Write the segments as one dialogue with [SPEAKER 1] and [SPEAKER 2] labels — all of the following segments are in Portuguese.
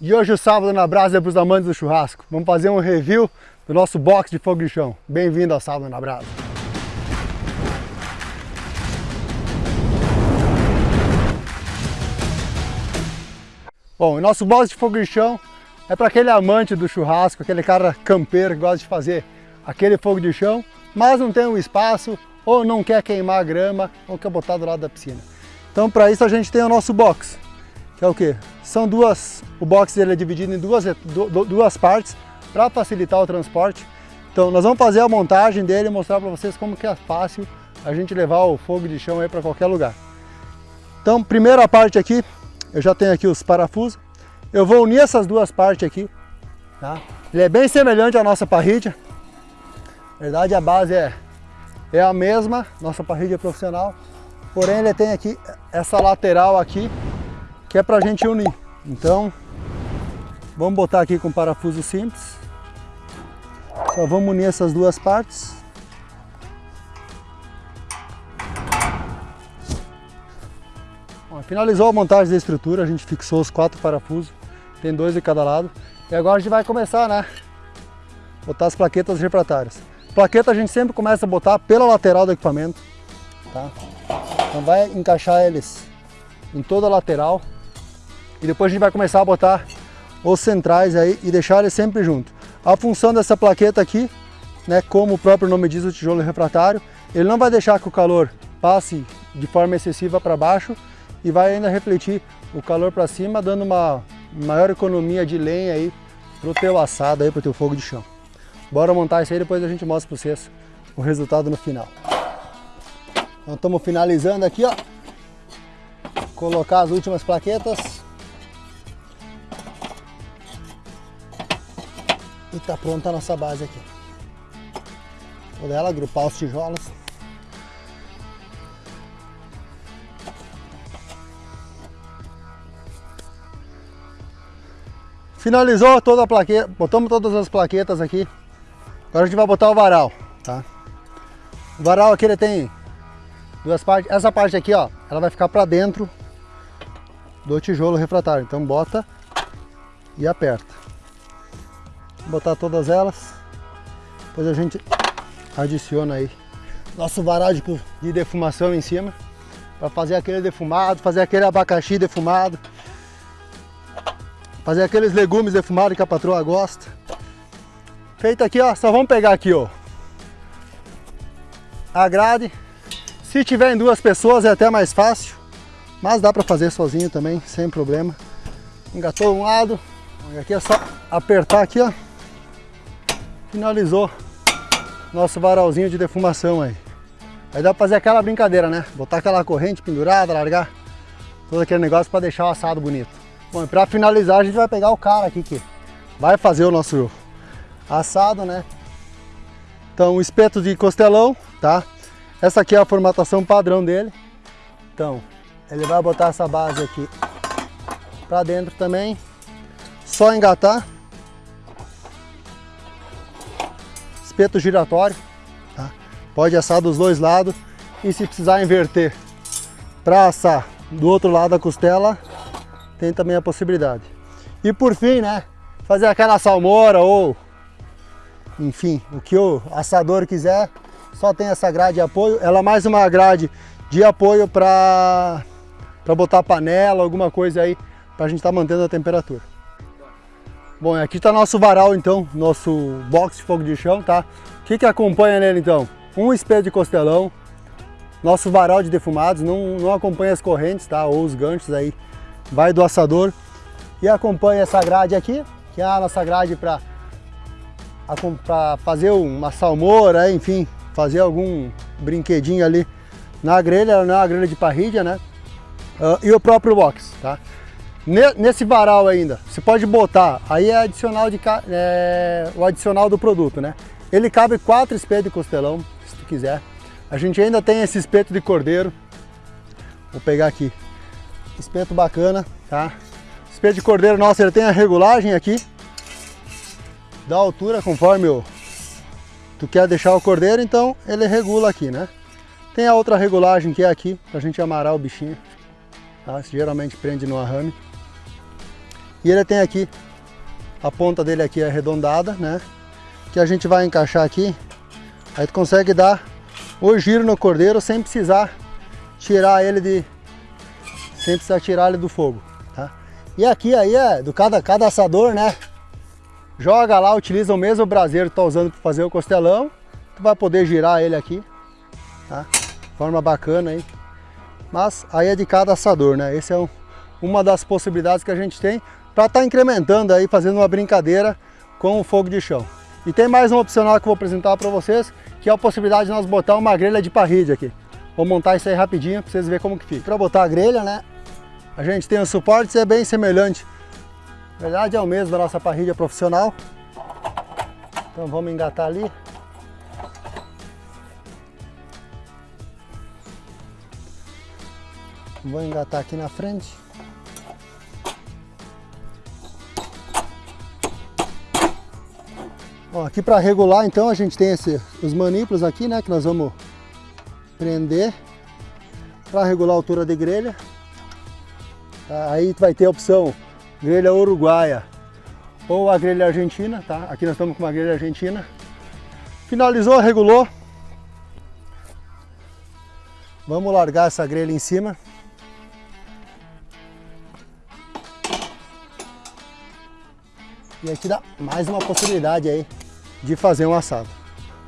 [SPEAKER 1] E hoje o sábado na brasa é para os amantes do churrasco. Vamos fazer um review do nosso box de fogo de chão. Bem-vindo ao sábado na brasa. Bom, o nosso box de fogo de chão é para aquele amante do churrasco, aquele cara campeiro que gosta de fazer aquele fogo de chão, mas não tem um espaço, ou não quer queimar a grama, ou quer botar do lado da piscina. Então para isso a gente tem o nosso box, que é o que? São duas, o box ele é dividido em duas, duas partes para facilitar o transporte. Então nós vamos fazer a montagem dele e mostrar para vocês como que é fácil a gente levar o fogo de chão aí para qualquer lugar. Então primeira parte aqui, eu já tenho aqui os parafusos. Eu vou unir essas duas partes aqui. Tá? Ele é bem semelhante à nossa parrilha. Na verdade a base é, é a mesma, nossa parrilha profissional. Porém ele tem aqui essa lateral aqui, que é para a gente unir. Então, vamos botar aqui com parafuso simples. Só vamos unir essas duas partes. Finalizou a montagem da estrutura, a gente fixou os quatro parafusos, tem dois de cada lado. E agora a gente vai começar, né? Botar as plaquetas refratárias. Plaqueta a gente sempre começa a botar pela lateral do equipamento, tá? Então vai encaixar eles em toda a lateral. E depois a gente vai começar a botar os centrais aí e deixar eles sempre junto. A função dessa plaqueta aqui, né, como o próprio nome diz, o tijolo refratário, ele não vai deixar que o calor passe de forma excessiva para baixo e vai ainda refletir o calor para cima, dando uma maior economia de lenha aí pro teu assado aí, pro teu fogo de chão. Bora montar isso aí, depois a gente mostra para vocês o resultado no final. Então estamos finalizando aqui, ó. Colocar as últimas plaquetas. E tá pronta a nossa base aqui. Vou dela agrupar os tijolos. Finalizou toda a plaqueta, botamos todas as plaquetas aqui. Agora a gente vai botar o varal, tá? O varal aqui ele tem duas partes. Essa parte aqui, ó, ela vai ficar para dentro do tijolo refratário. Então bota e aperta. Botar todas elas. Depois a gente adiciona aí nosso de, de defumação em cima para fazer aquele defumado, fazer aquele abacaxi defumado, fazer aqueles legumes defumados que a patroa gosta. Feito aqui, ó, só vamos pegar aqui, ó, a grade. Se tiver em duas pessoas é até mais fácil, mas dá para fazer sozinho também, sem problema. Engatou um lado, aqui é só apertar aqui, ó finalizou nosso varalzinho de defumação aí. Aí dá pra fazer aquela brincadeira, né? Botar aquela corrente pendurada, largar todo aquele negócio para deixar o assado bonito. Bom, e pra finalizar a gente vai pegar o cara aqui que vai fazer o nosso assado, né? Então, espeto de costelão, tá? Essa aqui é a formatação padrão dele. Então, ele vai botar essa base aqui pra dentro também. Só engatar. Espeto giratório, tá? pode assar dos dois lados e se precisar inverter para assar do outro lado da costela, tem também a possibilidade. E por fim, né, fazer aquela salmoura ou, enfim, o que o assador quiser, só tem essa grade de apoio, ela é mais uma grade de apoio para botar panela, alguma coisa aí, para a gente estar tá mantendo a temperatura. Bom, aqui está nosso varal então, nosso box de fogo de chão, tá? O que que acompanha nele então? Um espelho de costelão, nosso varal de defumados, não, não acompanha as correntes, tá? Ou os ganchos aí, vai do assador. E acompanha essa grade aqui, que é a nossa grade para fazer uma salmoura, enfim, fazer algum brinquedinho ali na grelha, não é uma grelha de parrilha, né? Uh, e o próprio box, tá? Nesse varal ainda, você pode botar, aí é adicional de, é, o adicional do produto, né? Ele cabe quatro espetos de costelão, se tu quiser. A gente ainda tem esse espeto de cordeiro. Vou pegar aqui. Espeto bacana, tá? Espeto de cordeiro nosso, ele tem a regulagem aqui. Da altura, conforme o, tu quer deixar o cordeiro, então ele regula aqui, né? Tem a outra regulagem que é aqui, pra gente amarrar o bichinho. Tá? Geralmente prende no arrame. E ele tem aqui, a ponta dele aqui é arredondada, né? Que a gente vai encaixar aqui. Aí tu consegue dar o giro no cordeiro sem precisar tirar ele de... Sem precisar tirar ele do fogo, tá? E aqui aí é do cada, cada assador, né? Joga lá, utiliza o mesmo braseiro que tá usando para fazer o costelão. Tu vai poder girar ele aqui, tá? Forma bacana aí. Mas aí é de cada assador, né? Esse é um, uma das possibilidades que a gente tem para estar tá incrementando aí, fazendo uma brincadeira com o fogo de chão. E tem mais um opcional que eu vou apresentar para vocês, que é a possibilidade de nós botar uma grelha de parrilha aqui. Vou montar isso aí rapidinho para vocês verem como que fica. Para botar a grelha, né, a gente tem o suporte, é bem semelhante. Na verdade é o mesmo da nossa parrilha profissional. Então vamos engatar ali. Vou engatar aqui na frente. Aqui para regular então a gente tem esse, os manípulos aqui, né, que nós vamos prender para regular a altura de grelha. Tá, aí vai ter a opção grelha uruguaia ou a grelha argentina, tá? Aqui nós estamos com uma grelha argentina. Finalizou, regulou. Vamos largar essa grelha em cima. E aqui dá mais uma possibilidade aí de fazer um assado.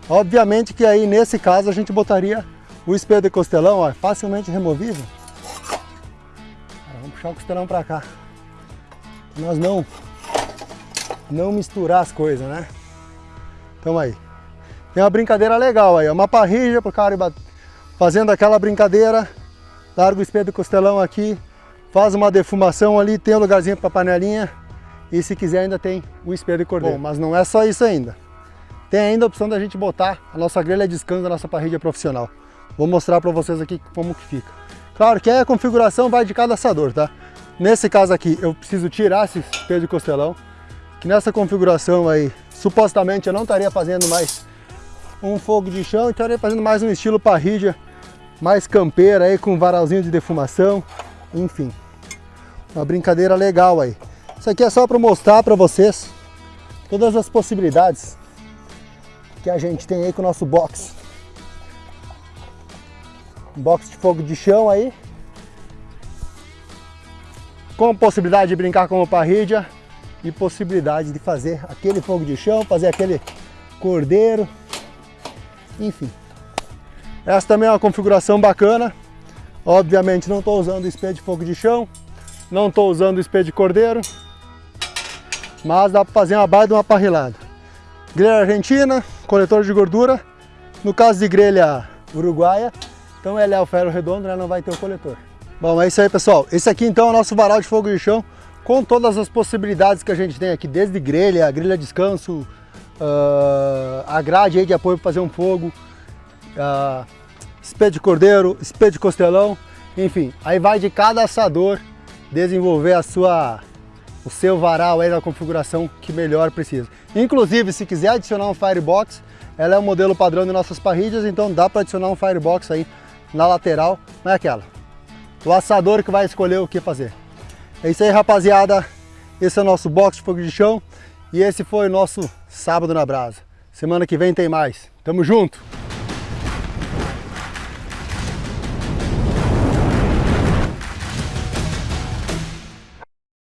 [SPEAKER 1] Obviamente que aí nesse caso a gente botaria o espelho de costelão, ó, facilmente removível. Vamos puxar o costelão para cá. Nós não não misturar as coisas, né? Então aí. Tem uma brincadeira legal aí, uma parrilha pro cara fazendo aquela brincadeira, larga o espelho do costelão aqui, faz uma defumação ali, tem um lugarzinho para panelinha, e se quiser ainda tem o espelho de cordeiro. Bom, mas não é só isso ainda. Tem ainda a opção da gente botar a nossa grelha de descanso da nossa parrilha profissional. Vou mostrar para vocês aqui como que fica. Claro que a configuração vai de cada assador, tá? Nesse caso aqui eu preciso tirar esse espelho de costelão, que nessa configuração aí, supostamente eu não estaria fazendo mais um fogo de chão, estaria fazendo mais um estilo parrilha, mais campeira aí com varalzinho de defumação, enfim. Uma brincadeira legal aí. Isso aqui é só para mostrar para vocês todas as possibilidades que a gente tem aí com o nosso box. Box de fogo de chão aí. Com possibilidade de brincar com o parrilha e possibilidade de fazer aquele fogo de chão, fazer aquele cordeiro, enfim. Essa também é uma configuração bacana. Obviamente não estou usando espelho de fogo de chão, não estou usando espelho de cordeiro, mas dá para fazer uma baita de uma parrilada. Grelha argentina, coletor de gordura. No caso de grelha uruguaia, então ele é o ferro redondo, né? não vai ter o coletor. Bom, é isso aí pessoal. Esse aqui então é o nosso varal de fogo de chão, com todas as possibilidades que a gente tem aqui, desde grelha, grelha descanso, uh, a grade aí de apoio para fazer um fogo, uh, espelho de cordeiro, espelho de costelão, enfim, aí vai de cada assador desenvolver a sua o seu varal aí na configuração que melhor precisa. Inclusive, se quiser adicionar um Firebox, ela é o modelo padrão de nossas parrilhas, então dá para adicionar um Firebox aí na lateral, não é aquela. O assador que vai escolher o que fazer. É isso aí, rapaziada. Esse é o nosso box de fogo de chão e esse foi o nosso sábado na brasa. Semana que vem tem mais. Tamo junto!